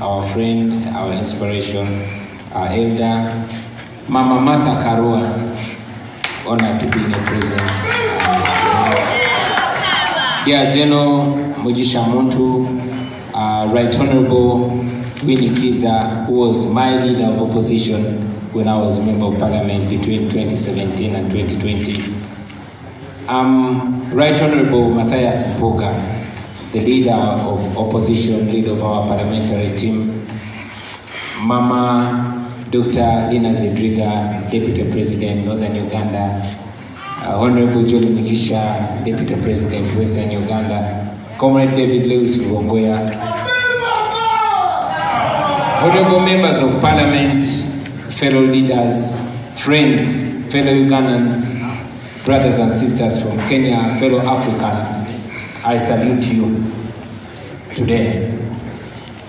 our friend, our inspiration, our elder, Mama Martha Karua. Honored to be in your presence. Dear General Mugisha Muntu, uh, Right Honorable Winnie Kiiza, who was my leader of opposition when I was member of parliament between 2017 and 2020. Um, right Honorable Mathias Mpuuga, the leader of opposition, leader of our parliamentary team. Mama Dr. Lina Zedriga, Deputy President, Northern Uganda. Uh, Honorable John Mujisha, Deputy President, Western Uganda. Comrade David Lewis Rubongoya. Honorable members of parliament, fellow leaders, friends, fellow Ugandans, brothers and sisters from Kenya, fellow Africans, I salute you today.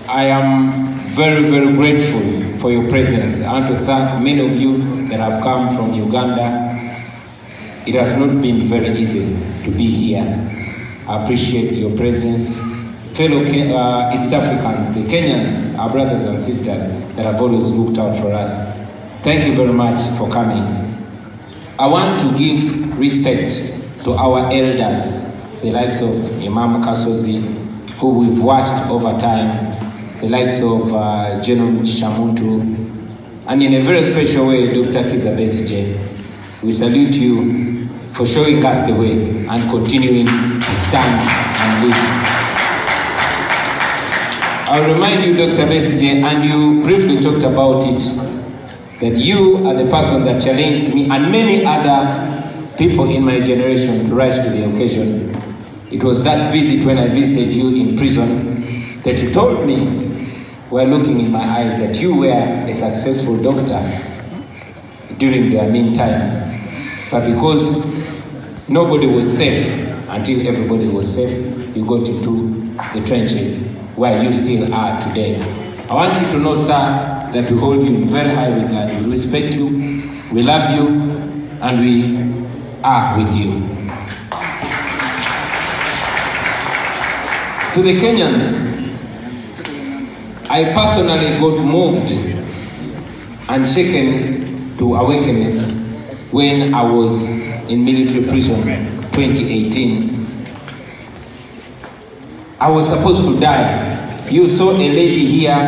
I am very, very grateful for your presence. Want to thank many of you that have come from Uganda. It has not been very easy to be here. I appreciate your presence. Fellow uh, East Africans, the Kenyans, our brothers and sisters that have always looked out for us. Thank you very much for coming. I want to give respect to our elders, the likes of Imam Kasozi, who we've watched over time, the likes of uh, General Chamuntu, and in a very special way, Dr. Kiza. We salute you for showing us the way and continuing to stand and lead. I'll remind you, Dr. Besigye, and you briefly talked about it, that you are the person that challenged me and many other people in my generation to rise to the occasion. It was that visit when I visited you in prison that you told me, while looking in my eyes, that you were a successful doctor during their mean times. But because nobody was safe until everybody was safe, you got into the trenches where you still are today. I want you to know, sir, that we hold you in very high regard. We respect you, we love you, and we are with you. To the Kenyans, I personally got moved and shaken to awakeness when I was in military prison 2018. I was supposed to die. You saw a lady here,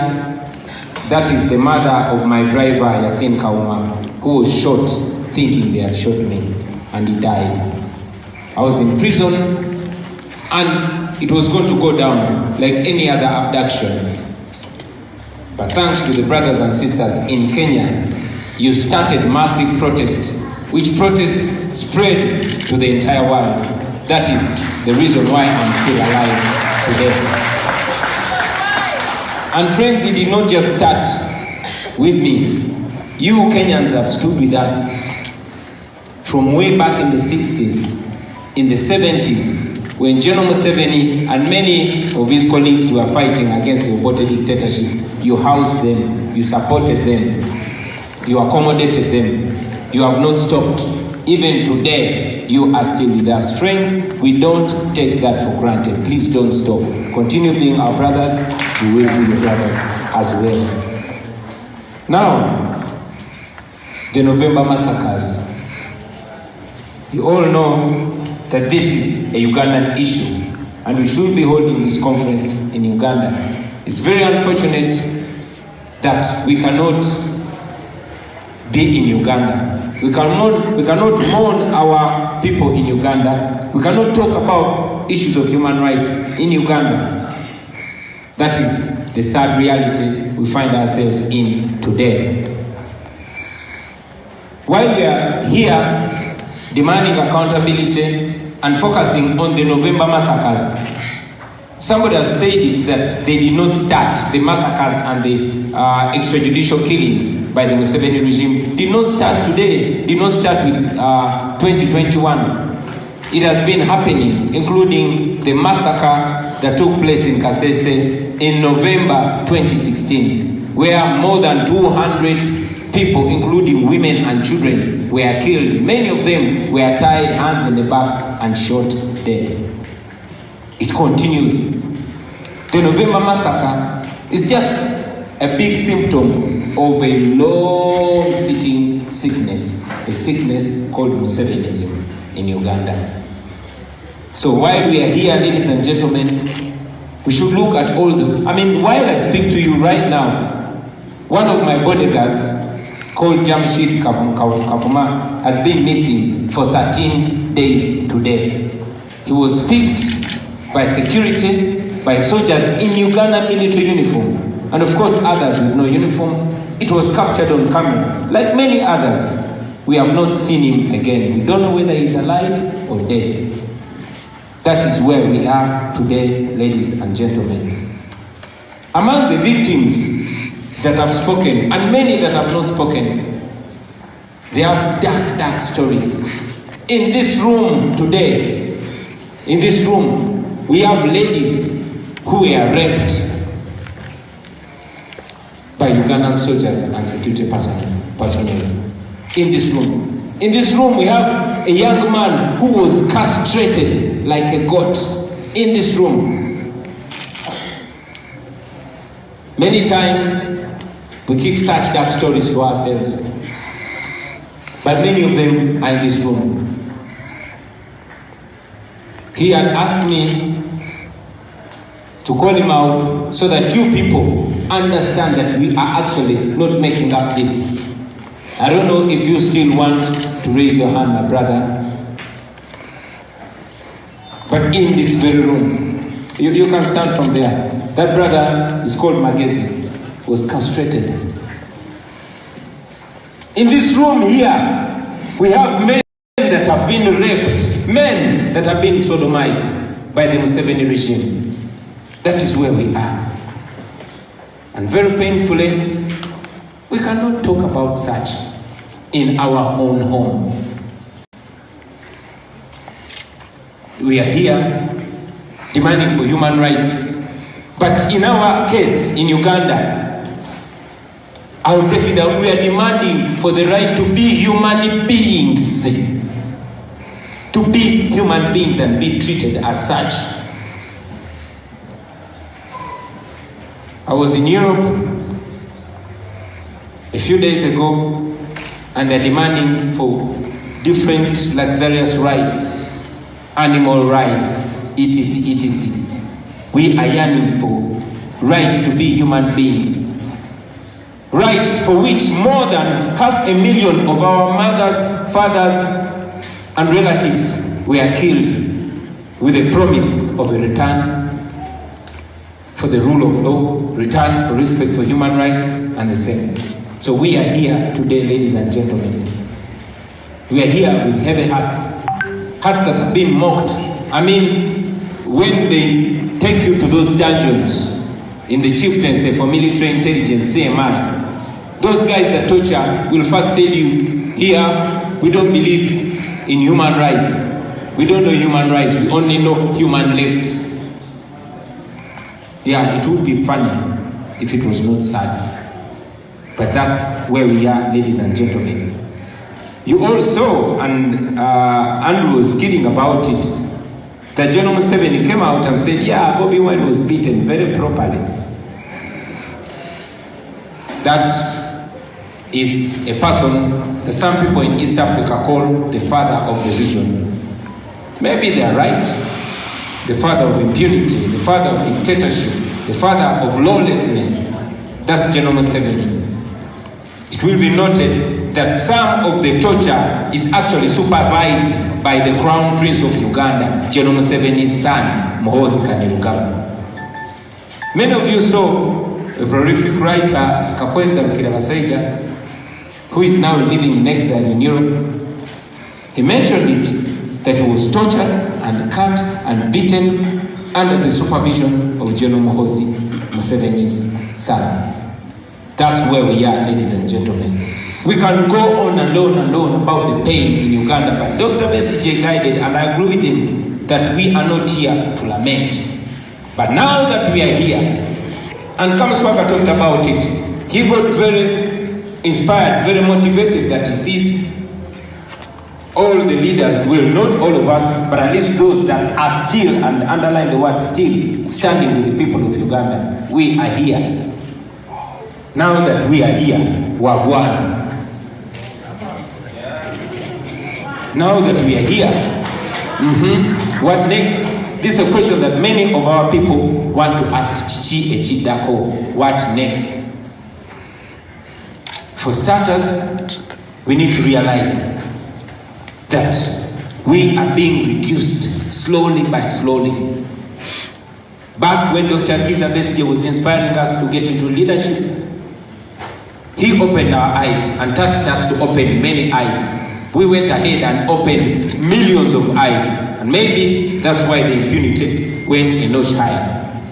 that is the mother of my driver, Yasin Kawuma, who was shot thinking they had shot me, and he died. I was in prison, and it was going to go down like any other abduction. But thanks to the brothers and sisters in Kenya, you started massive protest, which protests spread to the entire world. That is the reason why I'm still alive today. And friends, it did not just start with me. You Kenyans have stood with us from way back in the 60s, in the 70s, when General Museveni and many of his colleagues were fighting against the Obote dictatorship. You housed them, you supported them, you accommodated them, you have not stopped. Even today, you are still with us. Friends, we don't take that for granted. Please don't stop. Continue being our brothers, we will be your brothers as well. Now, the November massacres. You all know that this is a Ugandan issue, and we should be holding this conference in Uganda. It's very unfortunate that we cannot be in Uganda. We cannot, we cannot mourn our people in Uganda. We cannot talk about issues of human rights in Uganda. That is the sad reality we find ourselves in today. While we are here demanding accountability and focusing on the November massacres, somebody has said it that they did not start the massacres and the uh, extrajudicial killings by the Museveni regime did not start today, did not start with uh, 2021. It has been happening, including the massacre that took place in Kasese in November 2016, where more than 200 people, including women and children, were killed. Many of them were tied hands in the back and shot dead. It continues. The November massacre is just a big symptom of a long sitting sickness, a sickness called Musevenism in Uganda. So while we are here, ladies and gentlemen, we should look at all the. I mean, while I speak to you right now, one of my bodyguards, called Jamshid Kavuma, has been missing for 13 days today. He was picked by security, by soldiers in Uganda military uniform, and of course others with no uniform. It was captured on camera. Like many others, we have not seen him again. We don't know whether he's alive or dead. That is where we are today, ladies and gentlemen. Among the victims that have spoken, and many that have not spoken, they have dark, dark stories. In this room today, in this room, we have ladies who were raped by Ugandan soldiers and security personnel. In this room, in this room, we have a young man who was castrated like a goat. In this room. Many times, we keep such dark stories to ourselves. But many of them are in this room. He had asked me to call him out so that you people understand that we are actually not making up this. I don't know if you still want to raise your hand, my brother. But in this very room, you, you can stand from there. That brother is called Magezi, was castrated. In this room here, we have many been raped, men that have been sodomized by the Museveni regime. That is where we are. And very painfully, we cannot talk about such in our own home. We are here demanding for human rights. But in our case in Uganda, I will break it down. We are demanding for the right to be human beings. To be human beings and be treated as such. I was in Europe a few days ago, and they're demanding for different luxurious rights, animal rights, etc., etc. We are yearning for rights to be human beings. Rights for which more than half a million of our mothers, fathers, and relatives were killed with a promise of a return for the rule of law, return for respect for human rights, and the same. So we are here today, ladies and gentlemen. We are here with heavy hearts, hearts that have been mocked. I mean, when they take you to those dungeons in the chieftaincy for military intelligence, CMI, those guys that torture will first tell you, here, we don't believe in human rights. We don't know human rights, we only know human lefts. Yeah, it would be funny if it was not sad. But that's where we are, ladies and gentlemen. You all saw, and uh, Andrew was kidding about it, the General Museveni came out and said, yeah, Bobby Wine was beaten very properly. That is a person that some people in East Africa call the father of the region. Maybe they are right. The father of impunity, the father of dictatorship, the father of lawlessness. That's General Museveni. It will be noted that some of the torture is actually supervised by the Crown Prince of Uganda, General Museveni's son, Muhoozi Kainerugaba. Many of you saw a prolific writer, Kakweza Rukirabaseja, who is now living in exile in Europe. He mentioned it that he was tortured and cut and beaten under the supervision of General Mohosi, Museveni's son. That's where we are, ladies and gentlemen. We can go on and on and on about the pain in Uganda, but Dr. Besigye guided, and I agree with him, that we are not here to lament. But now that we are here, and Kamaswaka talked about it, he got very inspired, very motivated that he sees all the leaders will, not all of us, but at least those that are still, and underline the word still, standing with the people of Uganda. We are here. Now that we are here, we are one. Now that we are here, mhm, what next? This is a question that many of our people want to ask Chichi Echidako. What next? For starters, we need to realize that we are being reduced slowly by slowly. Back when Dr. Kizza Besigye was inspiring us to get into leadership, he opened our eyes and tasked us to open many eyes. We went ahead and opened millions of eyes, and maybe that's why the impunity went a notch higher.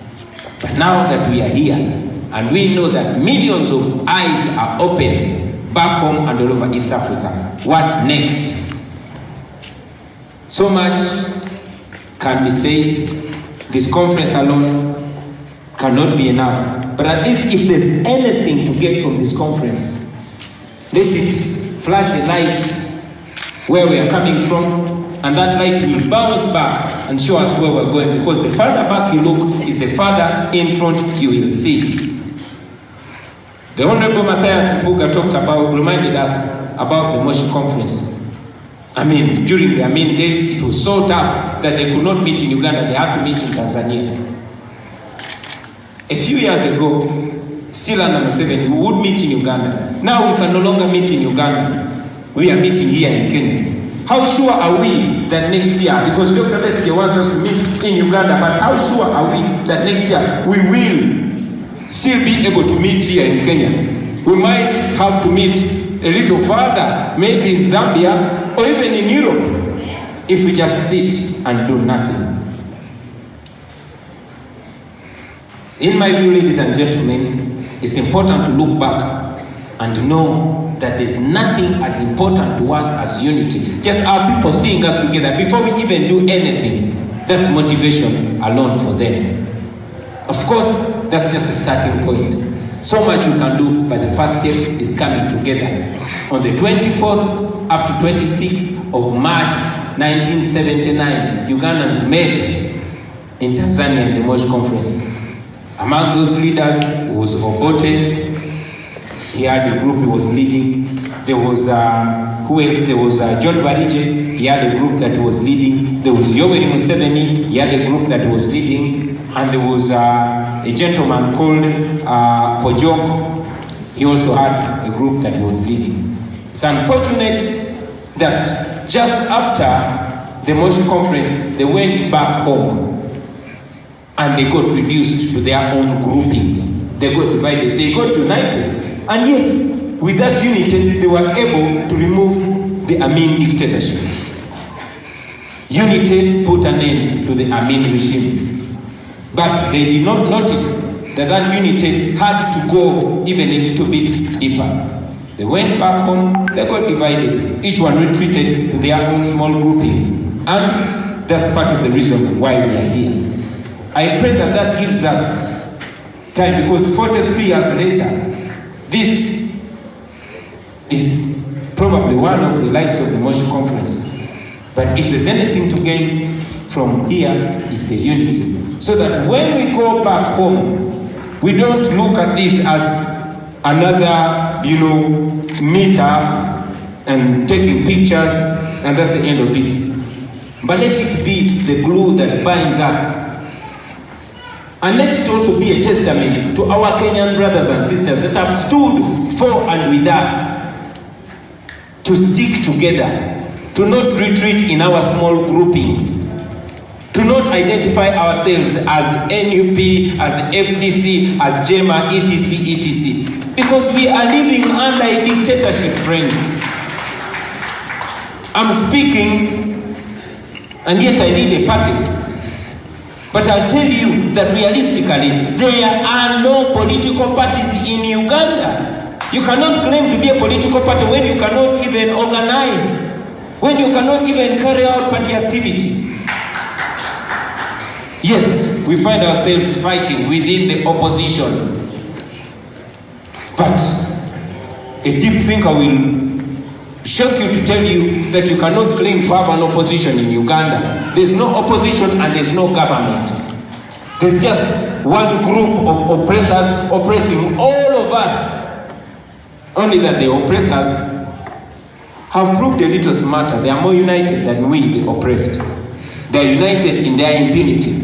But now that we are here, and we know that millions of eyes are open back home and all over East Africa, what next? So much can be said. This conference alone cannot be enough. But at least if there's anything to get from this conference, let it flash a light where we are coming from, and that light will bounce back and show us where we're going. Because the farther back you look is the farther in front you will see. The Honorable Matthias Mpuga talked about, reminded us about the Moshi conference. I mean, during the Amin days, it was so tough that they could not meet in Uganda, they had to meet in Tanzania. A few years ago, still under Museveni, we would meet in Uganda. Now we can no longer meet in Uganda. We are meeting here in Kenya. How sure are we that next year, because Dr. Besigye wants us to meet in Uganda, but how sure are we that next year we will still be able to meet here in Kenya? We might have to meet a little further, maybe in Zambia or even in Europe, if we just sit and do nothing. In my view, ladies and gentlemen, it's important to look back and know that there's nothing as important to us as unity. Just our people seeing us together before we even do anything. That's motivation alone for them. Of course, that's just a starting point. So much we can do, but the first step is coming together. On the 24th up to 26th of March 1979, Ugandans met in Tanzania in the Moshi Conference. Among those leaders was Obote. He had a group he was leading. There was, uh, who else? There was uh, John Barije. He had a group that was leading. There was Yoweri Museveni. He had a group that was leading. And there was uh, a gentleman called uh, Pojok. He also had a group that he was leading. It's unfortunate that just after the Moshi conference, they went back home and they got reduced to their own groupings. They got divided, they got united. And yes, with that unity, they were able to remove the Amin dictatorship. Unity put an end to the Amin regime. But they did not notice that that unity had to go even a little bit deeper. They went back home, they got divided. Each one retreated to their own small grouping. And that's part of the reason why we are here. I pray that that gives us time because 43 years later, this is probably one of the likes of the Moshi conference. But if there's anything to gain from here, is the unity. So that when we go back home, we don't look at this as another, you know, meet up and taking pictures, and that's the end of it. But let it be the glue that binds us and let it also be a testament to our Kenyan brothers and sisters that have stood for and with us to stick together, to not retreat in our small groupings, to not identify ourselves as NUP, as FDC, as JEEMA, etc., etc. Because we are living under a dictatorship, friends. I'm speaking, and yet I lead a party but I'll tell you that realistically, there are no political parties in Uganda. You cannot claim to be a political party when you cannot even organize, when you cannot even carry out party activities. Yes, we find ourselves fighting within the opposition. But a deep thinker will shock you to tell you that you cannot claim to have an opposition in Uganda. There's no opposition and there's no government. There's just one group of oppressors oppressing all of us. Only that the oppressors have proved a little smarter. They are more united than we, the oppressed. They are united in their impunity.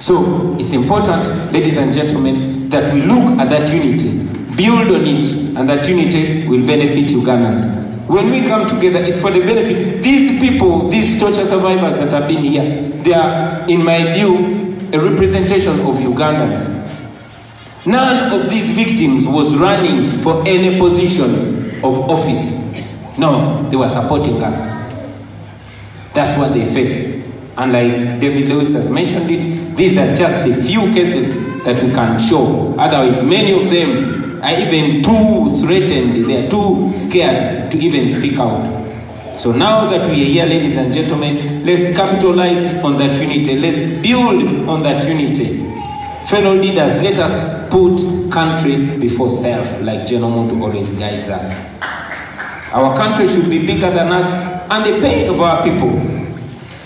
So it's important, ladies and gentlemen, that we look at that unity, build on it, and that unity will benefit Ugandans. When we come together, it's for the benefit. These people, these torture survivors that have been here, they are, in my view, a representation of Ugandans. None of these victims was running for any position of office. No, they were supporting us. That's what they faced. And like David Lewis has mentioned it, these are just the few cases that we can show. Otherwise, many of them are even too threatened, they are too scared to even speak out. So now that we are here, ladies and gentlemen, let's capitalize on that unity. Let's build on that unity. Fellow leaders, let us put country before self, like Muntu always guides us. Our country should be bigger than us, and the pain of our people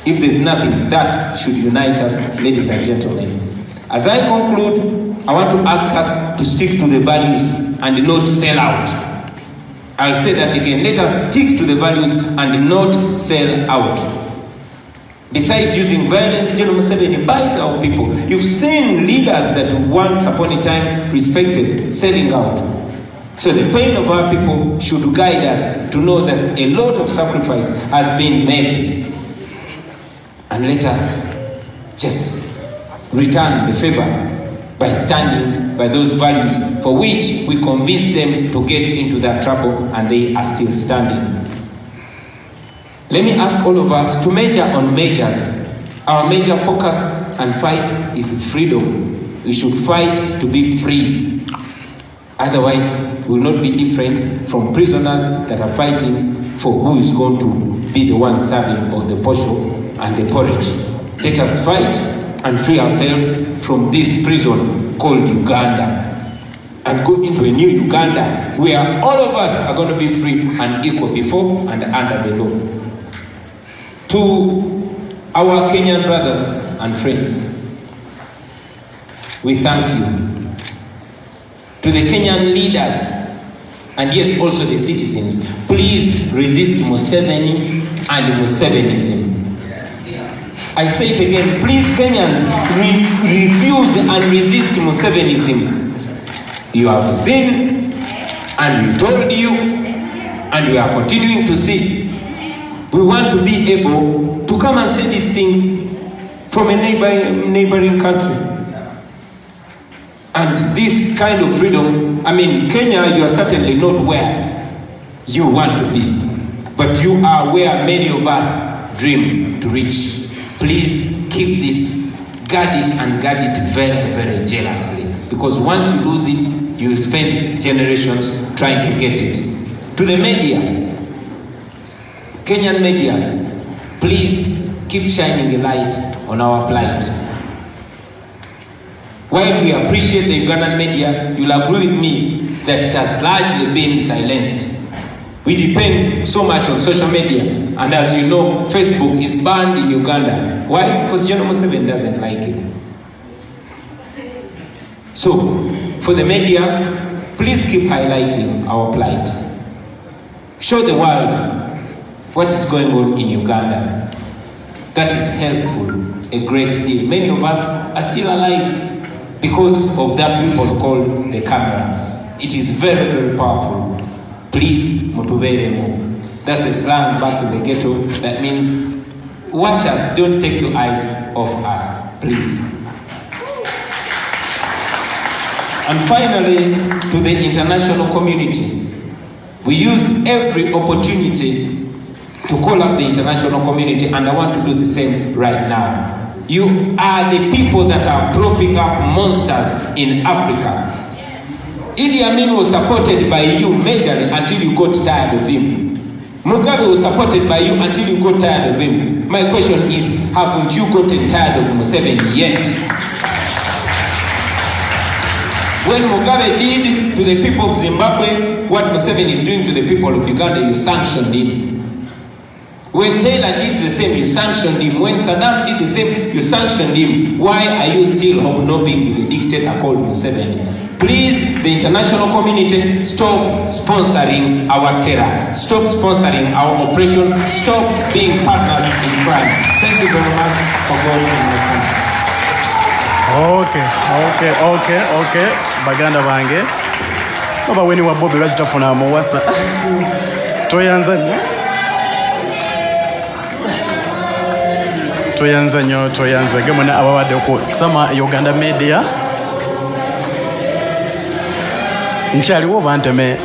if there's nothing, that should unite us, ladies and gentlemen. As I conclude, I want to ask us to stick to the values and not sell out. I'll say that again. Let us stick to the values and not sell out. Besides using violence, General Museveni buys our people. You've seen leaders that once upon a time respected selling out. So the pain of our people should guide us to know that a lot of sacrifice has been made and let us just return the favor by standing by those values for which we convinced them to get into that trouble and they are still standing. Let me ask all of us to major on majors. Our major focus and fight is freedom. We should fight to be free. Otherwise, we will not be different from prisoners that are fighting for who is going to be the one serving or the posho and the porridge. Let us fight and free ourselves from this prison called Uganda and go into a new Uganda where all of us are going to be free and equal before and under the law. To our Kenyan brothers and friends, we thank you. To the Kenyan leaders and yes, also the citizens, please resist Museveni and Musevenism. I say it again, please Kenyans, re refuse and resist Musevenism. You have seen, and we told you, and we are continuing to see. We want to be able to come and say these things from a neighbor, neighboring country. And this kind of freedom, I mean, Kenya, you are certainly not where you want to be, but you are where many of us dream to reach. Please keep this, guard it and guard it very, very jealously. Because once you lose it, you will spend generations trying to get it. To the media, Kenyan media, please keep shining a light on our plight. While we appreciate the Ugandan media, you'll agree with me that it has largely been silenced. We depend so much on social media, and as you know, Facebook is banned in Uganda. Why? Because General Museveni doesn't like it. So, for the media, please keep highlighting our plight. Show the world what is going on in Uganda. That is helpful a great deal. Many of us are still alive because of that people called the camera. It is very, very powerful. Please, mutuberemu. That's the slang back in the ghetto. That means, watch us, don't take your eyes off us, please. And finally, to the international community, we use every opportunity to call up the international community, and I want to do the same right now. You are the people that are propping up monsters in Africa. Idi was supported by you majorly until you got tired of him. Mugabe was supported by you until you got tired of him. My question is, haven't you gotten tired of Museveni yet? When Mugabe did to the people of Zimbabwe what Museveni is doing to the people of Uganda, you sanctioned him. When Taylor did the same, you sanctioned him. When Saddam did the same, you sanctioned him. Why are you still hobnobbing with a dictator called Museveni? Please, the international community, stop sponsoring our terror. Stop sponsoring our oppression. Stop being partners in crime. Thank you very much for going in my country. okay okay okay okay baganda bange oba weni wa bobi lwaki tofuna muwasa toyanza nnyo toyanza nnyo toyanza Gemona ababadde ku sama uganda media nkyaliwo obanteme